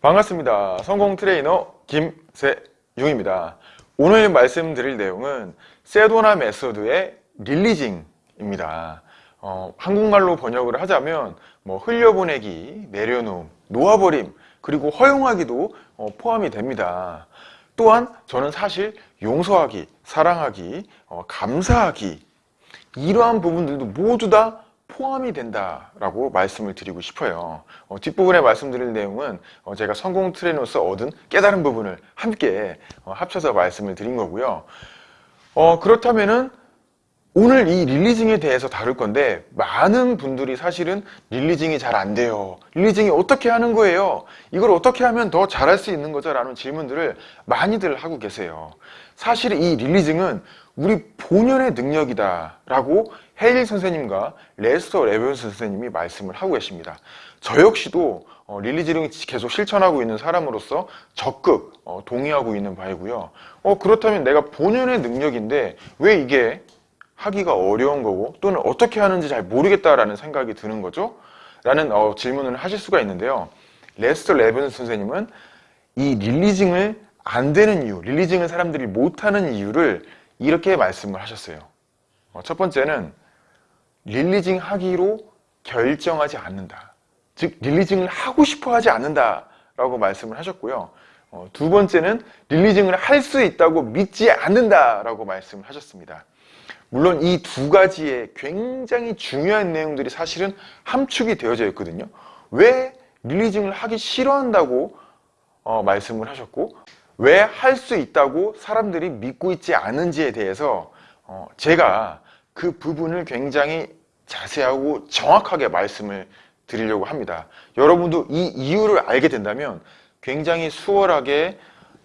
반갑습니다. 성공 트레이너 김세용입니다. 오늘 말씀드릴 내용은 Sedona Method의 releasing입니다. 어, 한국말로 번역을 하자면 뭐 흘려보내기, 내려놓음, 놓아버림, 그리고 허용하기도 어, 포함이 됩니다. 또한 저는 사실 용서하기, 사랑하기, 어, 감사하기 이러한 부분들도 모두 다 포함이 된다라고 말씀을 드리고 싶어요. 어, 뒷부분에 말씀드릴 내용은 어, 제가 성공 트레이너로서 얻은 깨달은 부분을 함께 어, 합쳐서 말씀을 드린 거고요. 어, 그렇다면은 오늘 이 릴리징에 대해서 다룰 건데 많은 분들이 사실은 릴리징이 잘 안 돼요. 릴리징이 어떻게 하는 거예요? 이걸 어떻게 하면 더 잘할 수 있는 거죠? 라는 질문들을 많이들 하고 계세요. 사실 이 릴리징은 우리 본연의 능력이다 라고 헤일 선생님과 레스터 레븐슨 선생님이 말씀을 하고 계십니다. 저 역시도 어, releasing을 계속 실천하고 있는 사람으로서 적극 어, 동의하고 있는 바이고요. 어, 그렇다면 내가 본연의 능력인데 왜 이게 하기가 어려운 거고 또는 어떻게 하는지 잘 모르겠다라는 생각이 드는 거죠? 라는 어, 질문을 하실 수가 있는데요. 레스터 레븐슨 선생님은 이 releasing을 안 되는 이유, releasing을 사람들이 못하는 이유를 이렇게 말씀을 하셨어요. 어, 첫 번째는 릴리징 하기로 결정하지 않는다. 즉 릴리징을 하고 싶어 하지 않는다 라고 말씀을 하셨고요. 어, 두 번째는 릴리징을 할 수 있다고 믿지 않는다 라고 말씀을 하셨습니다. 물론 이 두 가지의 굉장히 중요한 내용들이 사실은 함축이 되어져 있거든요. 왜 릴리징을 하기 싫어한다고 어, 말씀을 하셨고 왜 할 수 있다고 사람들이 믿고 있지 않은지에 대해서 어, 제가 그 부분을 굉장히 자세하고 정확하게 말씀을 드리려고 합니다. 여러분도 이 이유를 알게 된다면 굉장히 수월하게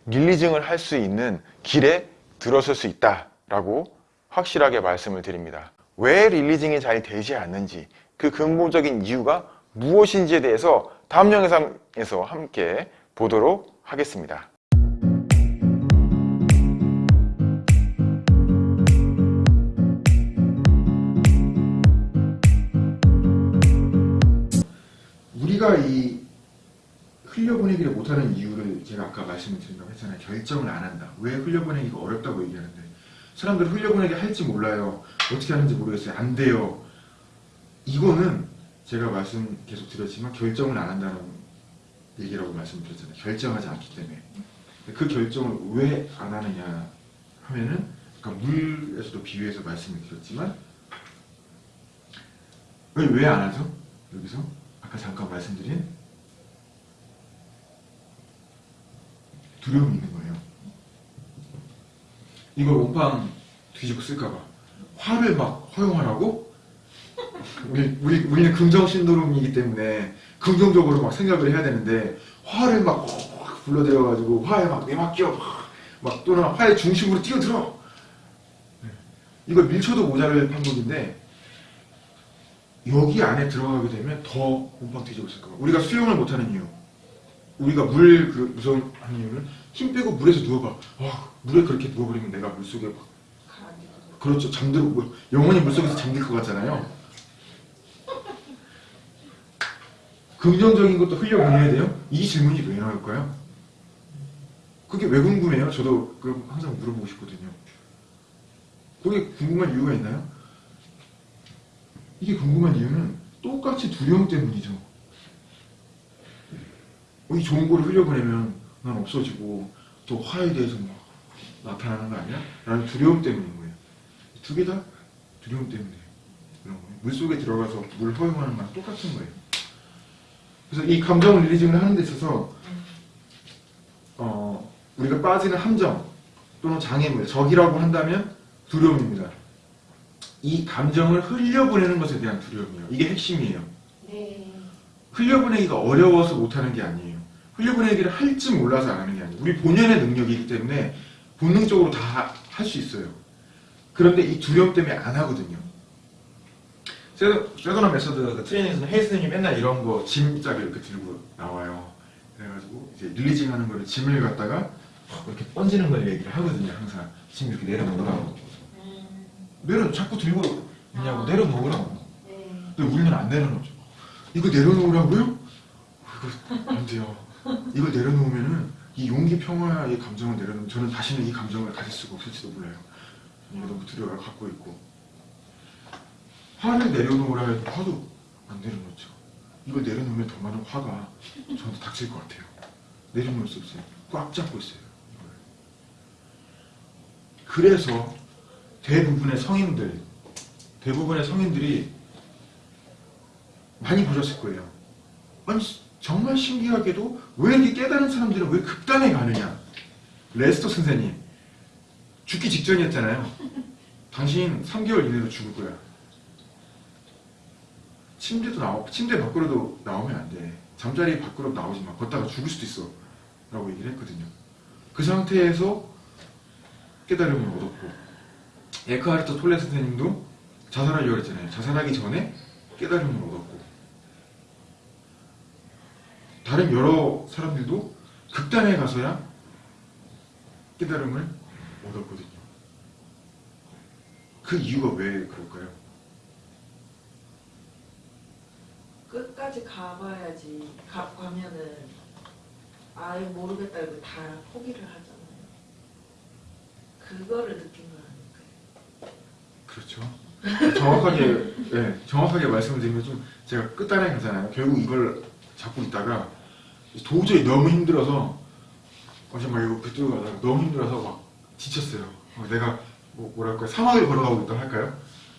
릴리징을 할 수 있는 길에 들어설 수 있다라고 확실하게 말씀을 드립니다. 왜 릴리징이 잘 되지 않는지 그 근본적인 이유가 무엇인지에 대해서 다음 영상에서 함께 보도록 하겠습니다. 우리가 이 흘려보내기를 못하는 이유를 제가 아까 말씀을 드린다고 했잖아요. 결정을 안 한다. 왜 흘려보내기가 어렵다고 얘기하는데 사람들 흘려보내기 할지 몰라요. 어떻게 하는지 모르겠어요. 안 돼요. 이거는 제가 말씀 계속 드렸지만 결정을 안 한다는 얘기라고 말씀드렸잖아요. 결정하지 않기 때문에. 그 결정을 왜 안 하느냐 하면은 그러니까 물에서도 비유해서 말씀을 드렸지만 왜 안 하죠? 여기서 아까 잠깐 말씀드린 두려움이 있는 거예요. 이걸 온빵 뒤집어 쓸까봐. 화를 막 허용하라고? 우리, 우리, 우리는 긍정 신도롬이기 때문에 긍정적으로 막 생각을 해야 되는데 화를 막 불러들여가지고 화에 막 내맡겨 막, 막 또는 화의 중심으로 뛰어들어. 이걸 밀쳐도 모자랄 방법인데 여기 안에 들어가게 되면 더 몸빵 뒤집어 쓸 거야. 우리가 수영을 못하는 이유. 우리가 물 그 무서운 이유는 힘 빼고 물에서 누워봐. 아, 물에 그렇게 누워버리면 내가 물 속에 막 그렇죠. 잠들고 뭐, 영원히 물 속에서 잠들 것 같잖아요. 긍정적인 것도 흘려보내야 돼요? 이 질문이 왜 나올까요? 그게 왜 궁금해요? 저도 그 항상 물어보고 싶거든요. 그게 궁금한 이유가 있나요? 이게 궁금한 이유는 똑같이 두려움 때문이죠. 이 좋은 거를 흘려보내면 난 없어지고 또 화에 대해서 막 나타나는 거 아니야? 라는 두려움 때문인 거예요. 두 개 다 두려움 때문에 그런 거예요. 물 속에 들어가서 물 허용하는 거랑 똑같은 거예요. 그래서 이 감정 릴리징을 하는 데 있어서 어, 우리가 빠지는 함정 또는 장애물, 적이라고 한다면 두려움입니다. 이 감정을 흘려보내는 것에 대한 두려움이에요. 이게 핵심이에요. 네. 흘려보내기가 어려워서 못하는 게 아니에요. 흘려보내기를 할줄 몰라서 안 하는 게 아니에요. 우리 본연의 능력이기 때문에 본능적으로 다 할 수 있어요. 그런데 이 두려움 때문에 안 하거든요. Sedona Method 그 트레이닝에서는 헤일 선생님이 맨날 이런 거 짐짝을 이렇게 들고 나와요. 그래가지고 이제 releasing 하는 거를 짐을 갖다가 이렇게 던지는 걸 얘기를 하거든요. 항상 짐 이렇게 내려놓으라고. 음, 내려 자꾸 들고 있냐고 내려놓으라고. 네. 근데 우리는 안 내려놓죠. 이거 내려놓으라고요? 이거 안 돼요. 이걸 내려놓으면은 이 용기 평화의 감정을 내려놓으면 저는 다시는 이 감정을 가질 수가 없을지도 몰라요. 이게 너무 두려워요. 갖고 있고. 화를 내려놓으라 해도 화도 안 내려놓죠. 이걸 내려놓으면 더 많은 화가 저한테 닥칠 것 같아요. 내려놓을 수 없어요. 꽉 잡고 있어요. 이걸. 그래서 대부분의 성인들, 대부분의 성인들이 많이 보셨을 거예요. 아니 정말 신기하게도 왜 이렇게 깨달은 사람들은 왜 극단에 가느냐? 레스터 선생님 죽기 직전이었잖아요. 당신 3개월 이내로 죽을 거야. 침대도 나오, 침대 밖으로도 나오면 안 돼. 잠자리 밖으로 나오지 마. 걷다가 죽을 수도 있어. 라고 얘기를 했거든요. 그 상태에서 깨달음을 얻었고, 에크하르트 톨레 선생님도 자살하려고 했잖아요. 자살하기 전에 깨달음을 얻었고, 다른 여러 사람들도 극단에 가서야 깨달음을 얻었거든요. 그 이유가 왜 그럴까요? 끝까지 가봐야지 가, 가면은 아예 모르겠다 이거 다 포기를 하잖아요. 그거를 느낀 거 아닐까요? 그렇죠. 정확하게, 예, 정확하게 말씀을 드리면 좀 제가 끝단에 가잖아요. 결국 이걸 잡고 있다가 도저히 너무 힘들어서 어제 막 이거 그쪽으로 가다가 너무 힘들어서 막 지쳤어요. 어, 내가 뭐 뭐랄까 사막을 걸어가고 있다 할까요?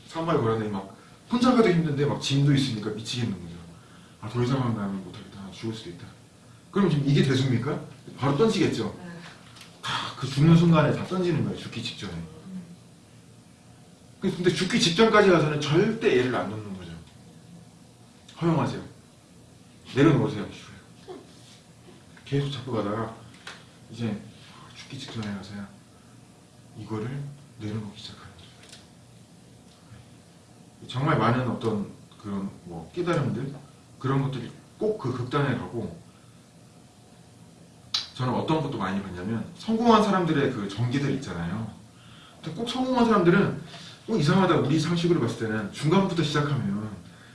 사막을 걸었는데 막 혼자 가도 힘든데 막 짐도 있으니까 미치겠는 거죠. 아 더 이상 나는 못하겠다. 나 죽을 수도 있다. 그럼 지금 이게 대수입니까? 바로 던지겠죠. 네. 다그 죽는 순간에 다 던지는 거예요. 죽기 직전에. 근데 죽기 직전까지 가서는 절대 얘를 안 놓는 거죠. 허용하세요. 내려놓으세요. 계속 잡고 가다가 이제 죽기 직전에 가서야 이거를 내려놓기 시작하는 거죠. 정말 많은 어떤 그런 뭐 깨달음들 그런 것들이 꼭 그 극단에 가고 저는 어떤 것도 많이 봤냐면 성공한 사람들의 그 전기들 있잖아요. 꼭 성공한 사람들은 꼭 이상하다 우리 상식으로 봤을 때는 중간부터 시작하면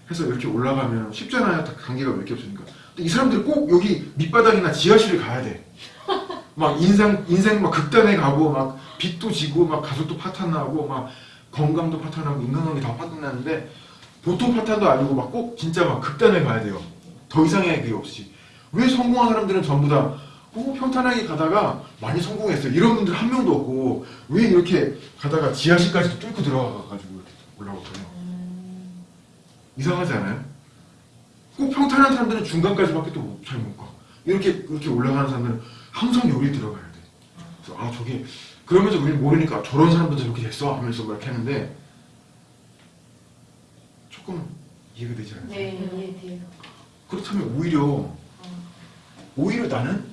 해서 이렇게 올라가면 쉽잖아요. 다 관계가 몇 개 없으니까. 근데 이 사람들이 꼭 여기 밑바닥이나 지하실을 가야 돼. 막 인생 인생 막 극단에 가고 막 빚도 지고 막 가족도 파탄나고 막 건강도 파탄나고 인간관계 다 파탄나는데 보통 파탄도 아니고 막 꼭 진짜 막 극단에 가야 돼요. 더 이상의 그게 없이. 왜 성공한 사람들은 전부 다 어, 평탄하게 가다가 많이 성공했어요. 이런 분들 한 명도 없고 왜 이렇게 가다가 지하실까지도 뚫고 들어가가지고 이렇게 올라오거든요. 이상하지 않아요? 꼭 평탄한 사람들은 중간까지밖에 또 잘 못 가. 이렇게 이렇게 올라가는 사람들은 항상 여기 들어가야 돼. 그래서 아 저게 그러면서 우리는 모르니까 저런 사람도 저렇게 됐어 하면서 막 이렇게 하는데 조금 이해가 되지 않아요? 네, 이해돼요. 그렇다면 오히려 오히려 나는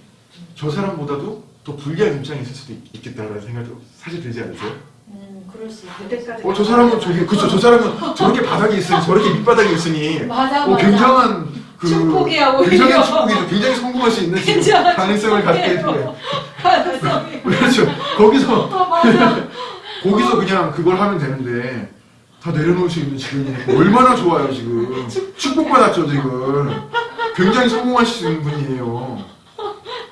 저 사람보다도 더 불리한 입장에 있을 수도 있- 있겠다라는 생각도 사실 들지 않으세요? 음, 그럴 수 있어요. 그때까지 어저 사람은 저기 그쵸 저 사람은 저렇게 바닥에 있으니 저렇게 밑바닥에 있으니 맞아, 어, 맞아. 굉장한 그 축복이야, 오히려. 굉장한 축복이죠 굉장히 성공할 수 있는 지금 가능성을 갖게 가능성이. 그렇죠 거기서 어, 맞아. 거기서 그냥 그걸 하면 되는데 다 내려놓을 수 있는 지금이니까 얼마나 좋아요 지금 축복받았죠 지금 굉장히 성공하실 수 있는 분이에요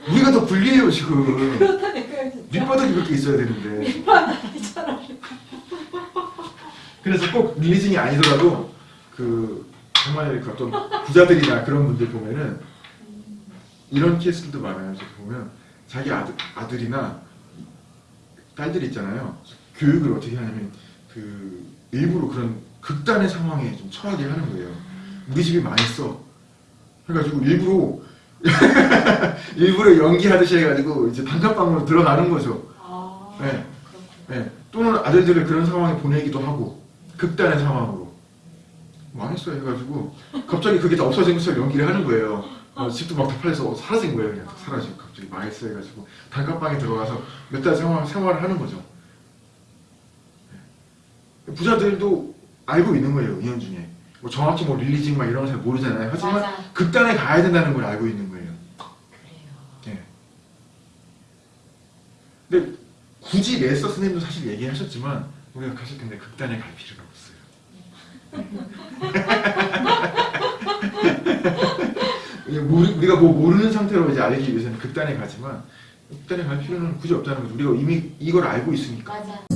우리가 더 불리해요 지금 그렇다니까요. 밑바닥이 그렇게 있어야 되는데 밑바닥이잖아. 그래서 꼭 릴리징이 아니더라도 그 정말 그 어떤 부자들이나 그런 분들 보면은 이런 케이스들도 많아요. 보면 자기 아들, 아들이나 딸들 있잖아요. 교육을 어떻게 하냐면 그 일부러 그런 극단의 상황에 좀 처하게 하는 거예요. 우리 집이 망했어. 해가지고 일부러 일부러 연기하듯이 해가지고 이제 단칸방으로 들어가는 거죠. 아, 네. 예, 또는 아들들을 그런 상황에 보내기도 하고 극단의 상황으로. 망했어요 해가지고. 갑자기 그게 다 없어진 것처럼 연기를 하는 거예요. 어, 집도 막 다 팔려서 사라진 거예요. 그냥 사라지고 갑자기 망했어 해가지고 단칸방에 들어가서 몇 달 생활, 생활을 하는 거죠. 예. 부자들도 알고 있는 거예요 은연중에. 뭐 정확히 뭐 릴리징 막 이런 거 잘 모르잖아요. 하지만 맞아. 극단에 가야 된다는 걸 알고 있는 거예요 그래요. 예. 근데 굳이 레서 스님도 사실 얘기하셨지만 우리가 계속 근데 극단에 갈 필요가 없어요. 우리, 우리가 뭐 모르는 상태로 이제 알기 위해서는 극단에 가지만 극단에 갈 필요는 굳이 없다는 거죠. 우리가 이미 이걸 알고 있으니까. 맞아.